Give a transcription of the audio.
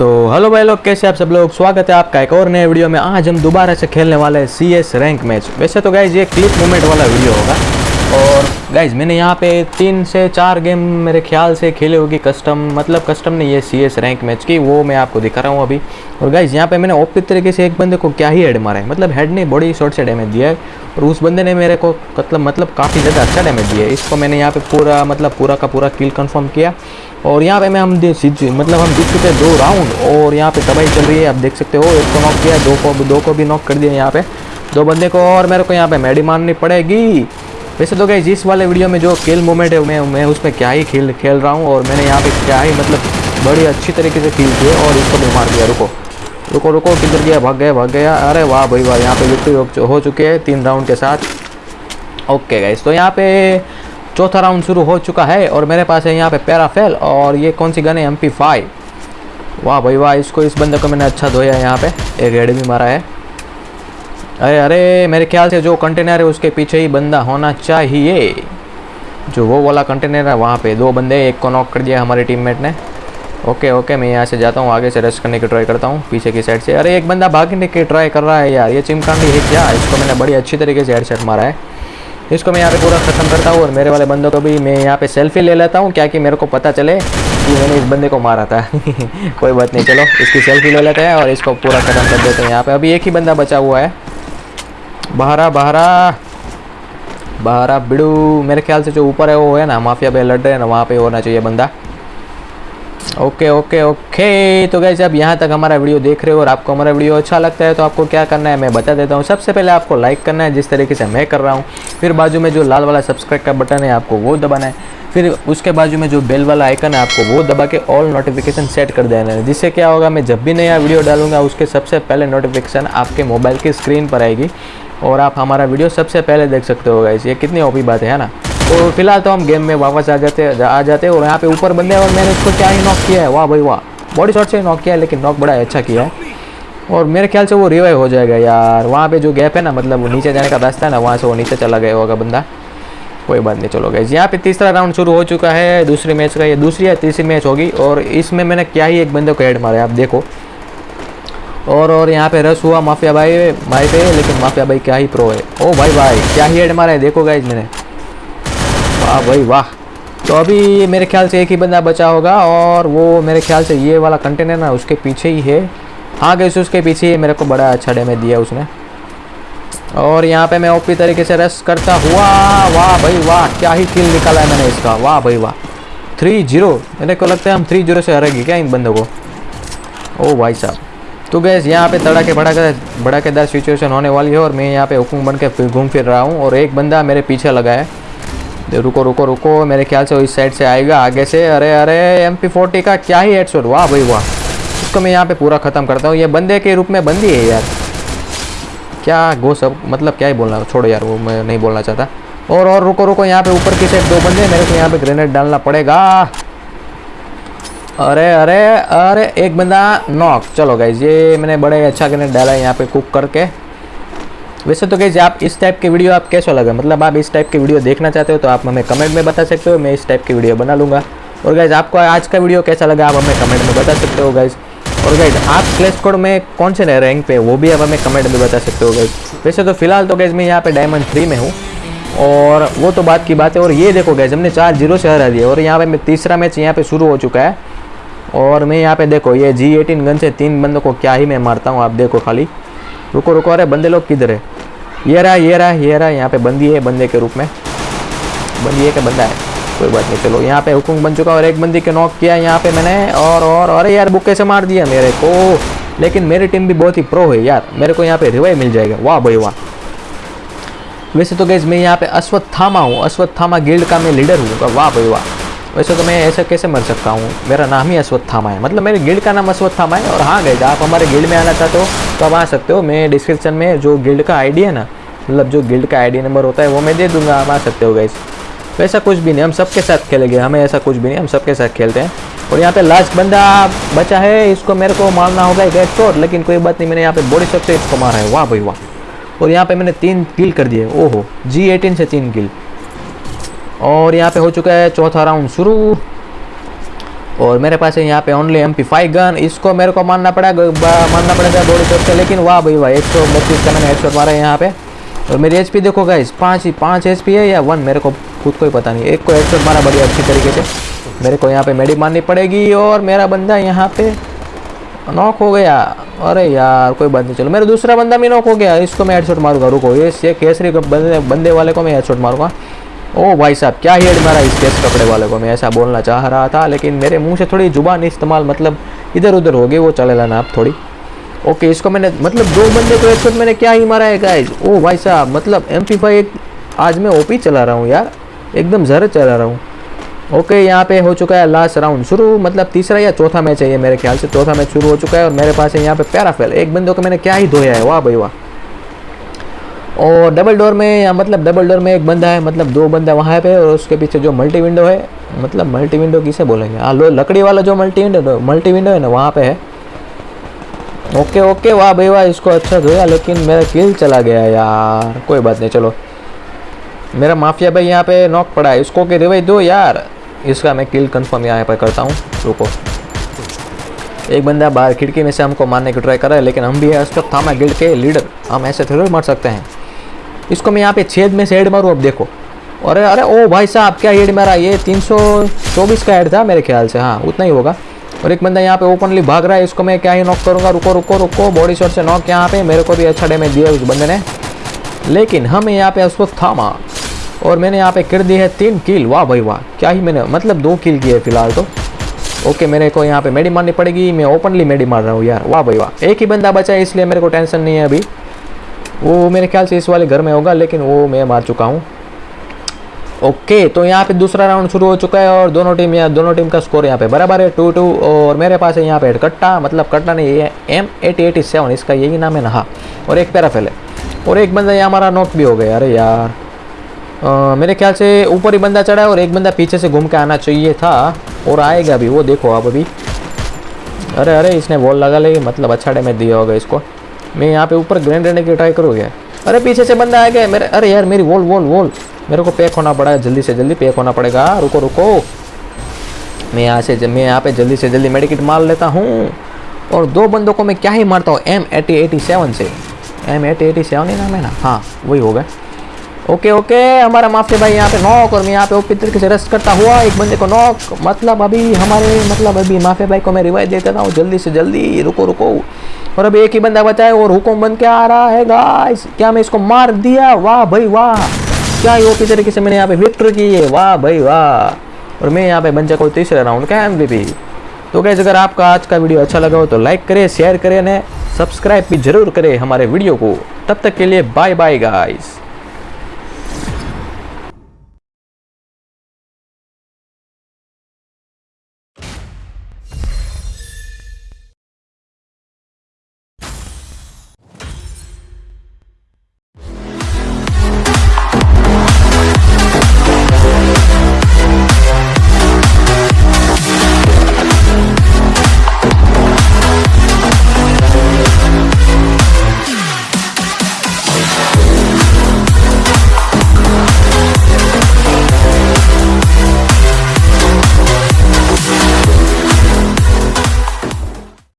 तो हेलो भाई लोग, कैसे आप सब लोग? स्वागत है आपका एक और नए वीडियो में। आज हम दोबारा से खेलने वाले हैं सी एस रैंक मैच वैसे तो गाइज़ ये क्लिप मूवमेंट वाला वीडियो होगा। गाइज़ मैंने यहाँ पे तीन से चार गेम मेरे ख्याल से खेले होगी कस्टम मतलब कस्टम नहीं है सी एस रैंक मैच की, वो मैं आपको दिखा रहा हूँ अभी। और गाइज़ यहाँ पे मैंने ओपी तरीके से एक बंदे को क्या ही हेड मारा है। मतलब हेड नहीं बॉडी शॉर्ट से डैमेज दिया है। और उस बंदे ने मेरे को मतलब मतलब काफ़ी ज़्यादा अच्छा डैमेज दिया है। इसको मैंने यहाँ पे पूरा मतलब पूरा का पूरा किल कंफर्म किया। और यहाँ पे मैं, हम मतलब हम जीत चुके हैं दो राउंड और यहाँ पे तबाही चल रही है, आप देख सकते हो। एक को नॉक किया, दो को दो को भी नॉक कर दिया यहाँ पे। दो बंदे को और मेरे को यहाँ पे मैडी मारनी पड़ेगी। वैसे तो गई जिस वाले वीडियो में जो खेल मोमेंट है, मैं मैं उसमें क्या ही खेल खेल रहा हूँ और मैंने यहाँ पे क्या ही मतलब बड़ी अच्छी तरीके से किल किए और इसको भी मार दिया। रुको। रुको रुको, किधर गया? भाग गया भाग गया। अरे वाह भाई, वाह, यहाँ पे विक्ट्री हो- चुके हैं तीन राउंड के साथ। ओके गाइस तो यहाँ पे चौथा राउंड शुरू हो चुका है और मेरे पास है यहाँ पे पैराफेल और ये कौन सी गन है? एम पी फाइव वाह भाई, वाह, इसको इस बंदे को मैंने अच्छा धोया है यहाँ पे। एक हेड भी मारा है। अरे अरे, मेरे ख्याल से जो कंटेनर है उसके पीछे ही बंदा होना चाहिए। जो वो वाला कंटेनर है, वहाँ पे दो बंदे, एक को नॉक कर दिया हमारे टीममेट ने। ओके ओके, मैं यहाँ से जाता हूँ, आगे से रेस्ट करने की ट्राई करता हूँ, पीछे की साइड से। अरे, एक बंदा भागने की ट्राई कर रहा है यार, ये चिमकांडी है क्या? इसको मैंने बड़ी अच्छी तरीके से हेडसेट मारा है। इसको मैं यहाँ पे पूरा ख़त्म करता हूँ और मेरे वाले बंदों को भी मैं यहाँ पे सेल्फी ले लेता हूँ क्या कि मेरे को पता चले कि मैंने इस बंदे को मारा था। कोई बात नहीं, चलो, इसकी सेल्फी ले लेते हैं और इसको पूरा ख़त्म कर देते हैं यहाँ पे। अभी एक ही बंदा बचा हुआ है। बहरा बहरा। बहरा, बिड़ू। मेरे ख्याल से जो ऊपर है, वो है ना, माफिया पे लड़ रहे हैं ना, वहाँ पे होना चाहिए बंदा। Okay okay okay. तो गैस अब यहाँ तक हमारा वीडियो देख रहे हो और आपको हमारा वीडियो अच्छा लगता है तो आपको क्या करना है, मैं बता देता हूँ। सबसे पहले आपको लाइक करना है, जिस तरीके से मैं कर रहा हूँ। फिर बाजू में जो लाल वाला सब्सक्राइब का बटन है, आपको वो दबाना है। फिर उसके बाजू में जो बेल वाला आइकन है, आपको वो दबा के ऑल नोटिफिकेशन सेट कर देना है। जिससे क्या होगा, मैं जब भी नया वीडियो डालूँगा, उसके सबसे पहले नोटिफिकेशन आपके मोबाइल की स्क्रीन पर आएगी। और आप हमारा वीडियो सबसे पहले देख सकते हो गाइस ये कितनी ओपी बात है ना? तो फ़िलहाल तो हम गेम में वापस आ जाते आ जाते और यहाँ पे ऊपर बंदे और मैंने उसको क्या ही नॉक किया है? वाह भाई वाह। बॉडी शॉट से नॉक किया है, लेकिन नॉक बड़ा अच्छा किया है। और मेरे ख्याल से वो रिवाइव हो जाएगा यार। वहाँ पे जो गैप है ना मतलब नीचे जाने का रास्ता है ना, वहाँ से वो नीचे चला गया होगा बंदा। कोई बात नहीं, चलो गए यहाँ पे तीसरा राउंड शुरू हो चुका है, दूसरी मैच का ये दूसरी या तीसरी मैच होगी। और इसमें मैंने क्या ही एक बंदे को हेड मारा आप देखो। और और यहाँ पे रस हुआ माफिया भाई भाई पे, लेकिन माफिया भाई क्या ही प्रो है। ओ भाई भाई, क्या ही हेड मारा है, देखो गाइज़ मैंने। वाह भाई वाह। तो अभी मेरे ख्याल से एक ही बंदा बचा होगा, और वो मेरे ख्याल से ये वाला कंटेनर ना, उसके पीछे ही है। हाँ गई उसके पीछे ही मेरे को बड़ा अच्छा डैमेज दिया उसने। और यहाँ पे मैं ओपी तरीके से रस करता हुआ, वाह भाई वाह, क्या ही किल निकाला है मैंने इसका, वाह भाई वाह। थ्री ज़ीरो मेरे को लगता है हम थ्री ज़ीरो से हारेंगे क्या इन बंदों को? ओ भाई साहब। तो गैस यहाँ पे तड़ाके भड़ाके भड़ाकेदार सिचुएशन होने वाली है और मैं यहाँ पे हुकुम बन के फिर घूम फिर रहा हूँ और एक बंदा मेरे पीछे लगा है। रुको रुको रुको, मेरे ख्याल से वो इस साइड से आएगा आगे से। अरे अरे एम पी का क्या ही हेडशॉट वाह भाई, वाह। उसको मैं यहाँ पे पूरा ख़त्म करता हूँ। ये बंदे के रूप में बंदी है यार। क्या गो सब मतलब क्या ही बोलना, छोड़ो यार, वो मैं नहीं बोलना चाहता। और और, रुको रुको, यहाँ पे ऊपर की साइड दो बंदे, मेरे को यहाँ पे ग्रेनेड डालना पड़ेगा। अरे अरे अरे, एक बंदा नॉक। चलो गाइज़ ये मैंने बड़े अच्छा ग्रेनेड डाला है यहाँ पे कुक करके। वैसे तो गाइज़ आप इस टाइप के वीडियो आप कैसा लगा? मतलब आप इस टाइप के वीडियो देखना चाहते हो तो आप हमें कमेंट में बता सकते हो, मैं इस टाइप की वीडियो बना लूँगा। और गाइज़ आपको आज का वीडियो कैसा लगा, आप हमें कमेंट में बता सकते हो गाइज़ और गाइज़ आप क्लेस कोड में कौन से रैंक पे वो भी आप हमें कमेंट में बता सकते हो गाइज़ वैसे तो फ़िलहाल तो गाइज़ मैं यहाँ पे डायमंड थ्री में हूँ। और वो तो बात की बात है, और ये देखो गैस हमने चार ज़ीरो से हरा दिया और यहाँ पे तीसरा मैच यहाँ पे शुरू हो चुका है। और मैं यहाँ पे देखो, ये जी एटीन गन से तीन बंदों को क्या ही मैं मारता हूँ, आप देखो खाली। रुको रुको, अरे बंदे लोग किधर है? ये रहा ये रहा ये रहा, यहाँ पे बंदी है बंदे के रूप में। बंदी है कि बंदा है? कोई बात नहीं, चलो, यहाँ पे हुकुम बन चुका और एक बंदी के नॉक किया यहाँ पे मैंने, और और अरे यार बुक्के से मार दिया मेरे को। लेकिन मेरी टीम भी बहुत ही प्रो है यार, मेरे को यहाँ पे रिवाइव मिल जाएगा। वाह भाई, वाह। वैसे तो गैस मैं यहाँ पे अश्वत्थामा हूँ, अश्वत्थामा गिल्ड का मैं लीडर हूँ। वाह भाई, वाह। वैसे तो मैं ऐसा कैसे मर सकता हूँ? मेरा नाम ही अश्वत्थामा है। मतलब मेरे गिल्ड का नाम अश्वत्थामा है और हाँ गैस आप हमारे गिल्ड में आना चाहते हो तो आप आ सकते हो। मैं डिस्क्रिप्शन में जो गिल्ड का आईडी है ना मतलब जो गिल्ड का आईडी नंबर होता है वो मैं दे दूँगा, आप आ सकते हो गैस वैसा कुछ भी नहीं, हम सबके साथ खेलेंगे, हमें ऐसा कुछ भी नहीं, हम सबके साथ खेलते हैं। और यहाँ पे लास्ट बंदा बचा है, इसको मेरे को मारना होगा एक शॉट लेकिन कोई बात नहीं, मैंने यहाँ पे बॉडी शॉट से इसको मारा है, वाह भाई वाह। और यहाँ पे मैंने तीन किल कर दिए, ओहो जी एटीन से तीन किल और यहाँ पे हो चुका है चौथा राउंड शुरू। और मेरे पास है यहाँ पे only M P five gun इसको मेरे को मानना पड़ेगा मानना पड़ेगा बॉडी शॉट से, लेकिन वाह भाई वाह, एक सौ बत्तीस का मैंने हेडशॉट मारा है यहाँ पे। और मेरी एच पी देखो गाइस पाँच ही, पाँच एच पी है या वन मेरे को खुद को ही पता नहीं। एक को हेडशॉट मारा बढ़िया अच्छी तरीके से। मेरे को यहाँ पे मेडी मारनी पड़ेगी और मेरा बंदा यहाँ पे नॉक हो गया। अरे यार, कोई बात नहीं, चलो। मेरा दूसरा बंदा भी नॉक हो गया, इसको मैं हेडशॉट मारूँगा, रुको। ये केसरी बंदे वाले को मैं हेडशॉट मारूँगा। ओ भाई साहब, क्या हेड मारा इस केस कपड़े वाले को? मैं ऐसा बोलना चाह रहा था, लेकिन मेरे मुँह से थोड़ी ज़ुबान इस्तेमाल मतलब इधर उधर हो गई, वो चलेगा ना आप थोड़ी। ओके, इसको मैंने मतलब दो बंदे को हेडशॉट मैंने क्या ही मारा है गाइज़ ओ भाई साहब मतलब एम पी फाइव आज मैं ओपी चला रहा हूँ यार, एकदम जहर चला रहा हूँ। ओके, यहाँ पे हो चुका है लास्ट राउंड शुरू मतलब तीसरा या चौथा मैच है ये मेरे ख्याल से, चौथा मैच शुरू हो चुका है और मेरे पास है यहाँ पे पैराफेल एक बंदों को मैंने क्या ही धोया है, वाह भाई वाह। और डबल डोर में या मतलब डबल डोर में एक बंदा है मतलब दो बंदा वहाँ पे और उसके पीछे जो मल्टी विंडो है मतलब मल्टी विंडो किसे बोलेंगे? हाँ लो, लकड़ी वाला जो मल्टी विंडो मल्टी विंडो है ना, वहाँ पे है। ओके ओके वाह भाई, वाह, इसको अच्छा धोया लेकिन मेरा किल चला गया यार। कोई बात नहीं, चलो। मेरा माफिया भाई यहाँ पे नॉक पड़ा है, इसको के रिवाइव दो यार। इसका मैं किल कंफर्म यहाँ पर करता हूँ, रुको। एक बंदा बाहर खिड़की में से हमको मारने की ट्राई कर रहा है, लेकिन हम भी है, उसको थामा गिल्ड के लीडर हम ऐसे थोड़े मार सकते हैं। इसको मैं यहाँ पे छेद में से हेड मारूँ, अब देखो। अरे अरे, ओ भाई साहब, क्या हेड मारा? ये 324 का हेड था मेरे ख्याल से हाँ उतना ही होगा। और एक बंदा यहाँ पे ओपनली भाग रहा है, इसको मैं क्या ही नॉक करूँगा? रुको रुको रुको बॉडी शॉट से नॉक यहाँ पे, मेरे को भी अच्छा डैमेज दिया उस बंदे ने। लेकिन हमें यहाँ पे उसको थामा, और मैंने यहाँ पे कर दी है तीन किल वाह भाई, वाह, क्या ही मैंने मतलब दो किल किए फ़िलहाल तो। ओके मेरे को यहाँ पे मेडी मारनी पड़ेगी, मैं ओपनली मेडी मार रहा हूँ यार। वाह भाई, वाह, एक ही बंदा बचा है, इसलिए मेरे को टेंशन नहीं है अभी। वो मेरे ख्याल से इस वाले घर में होगा लेकिन वो मैं मार चुका हूँ। ओके तो यहाँ पे दूसरा राउंड शुरू हो चुका है और दोनों टीम यहाँ दोनों टीम का स्कोर यहाँ पे बराबर है टू टू और मेरे पास है यहाँ पे कट्टा मतलब कट्टा नहीं है एम एटी एटी सेवन इसका यही नाम है ना हाँ और एक पैराफेल है। और एक बंदा यहाँ हमारा नॉक भी हो गया अरे यार। आ, मेरे ख्याल से ऊपर ही बंदा चढ़ा है और एक बंदा पीछे से घूम के आना चाहिए था और आएगा भी वो देखो आप अभी। अरे अरे इसने वॉल लगा ली मतलब अच्छा डैमेज दिया होगा इसको। मैं यहाँ पे ऊपर ग्रैंड रहने की ट्राई करूँ करूँगा? अरे पीछे से बंदा आ गया मेरे अरे यार, मेरी वॉल वॉल वॉल मेरे को पैक होना पड़ा है, जल्दी से जल्दी पैक होना पड़ेगा। रुको रुको। मैं यहाँ से मैं यहाँ पे जल्दी से जल्दी मेडिकेट मार लेता हूँ। और दो बंदों को मैं क्या ही मारता हूँ? एम एटी एटी सेवन से। एम एटी एटी सेवन ही नाम है ना? हाँ वही होगा ओके ओके हमारा माफिया भाई यहाँ पे नॉक और मैं यहाँ पे ओपी तरीके से रेस्ट करता हुआ एक बंदे को नॉक मतलब अभी हमारे मतलब अभी माफिया भाई को मैं रिवाइव दे देता हूँ। जल्दी से जल्दी, रुको रुको। और अब एक ही बंदा बचा है, और हुक्म बन के आ रहा है गाइस क्या मैं इसको मार दिया? वाह भाई, वाह। क्या ही ओपी तरीके से मैंने यहाँ पे विक्ट्री की है? वाह भाई, वाह। और मैं यहाँ पे बन चुका हूँ तीसरे राउंड का एम तो गैस अगर आपका आज का वीडियो अच्छा लगा हो तो लाइक करे शेयर करें ने सब्सक्राइब भी ज़रूर करें हमारे वीडियो को। तब तक के लिए बाय बाय गाइस